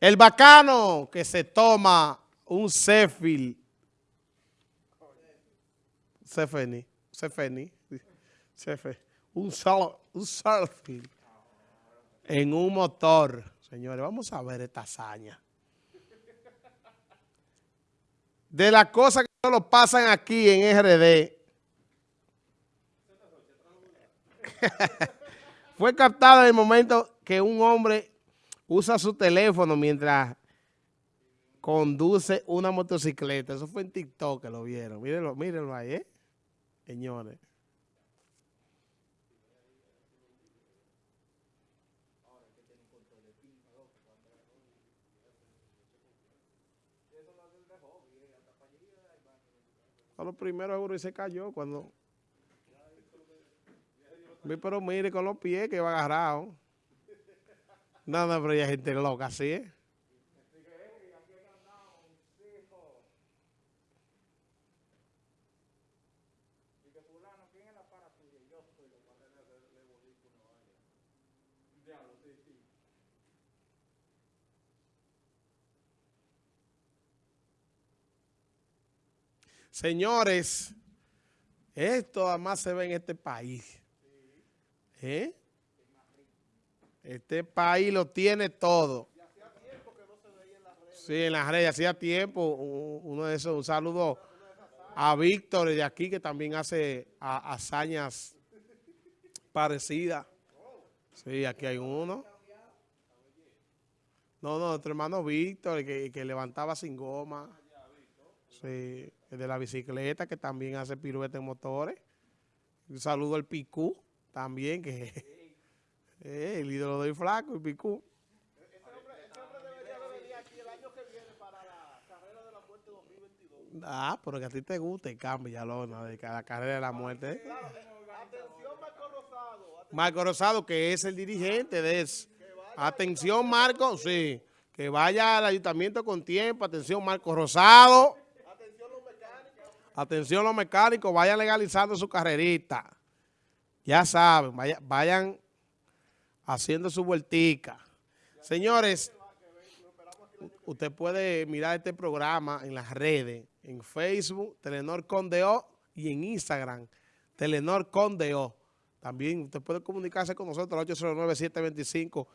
El bacano que se toma un Cefil. Cefeni. Cefeni. Cefe, un, sal, un en un motor. Señores, vamos a ver esta hazaña. De las cosas que solo pasan aquí en RD. Fue captado en el momento que un hombre usa su teléfono mientras conduce una motocicleta. Eso fue en TikTok que lo vieron. Mírenlo, mírenlo ahí, ¿eh? Señores. A los primeros euros y se cayó cuando... Pero mire con los pies que va agarrado. No, no, pero hay gente loca, ¿sí? ¿eh? Señores, esto además se ve en este país. ¿Eh? Este país lo tiene todo. Sí, en las redes, hacía tiempo, uno de esos, un saludo a Víctor de aquí que también hace hazañas parecidas. Sí, aquí hay uno. No, no, nuestro hermano Víctor, que, que levantaba sin goma. Sí, el de la bicicleta, que también hace pirueta en motores. Un saludo al Picú, también, que Eh, el ídolo del flaco, el picú. Ese hombre, ese hombre debería venir aquí el año que viene para la carrera de la muerte 2022. Ah, pero que a ti te guste, cambia lo de la carrera de la muerte. Claro, atención Marco Rosado. Marco Rosado, que es el dirigente de eso. Atención Marco, sí. Que vaya al ayuntamiento con tiempo. Atención Marco Rosado. Atención los mecánicos. Atención los mecánicos, vayan legalizando su carrerita. Ya saben, vayan haciendo su vueltica. Señores, usted puede mirar este programa en las redes, en Facebook, Telenor Condeo y en Instagram, Telenor Condeo. También usted puede comunicarse con nosotros al 809-725-0505.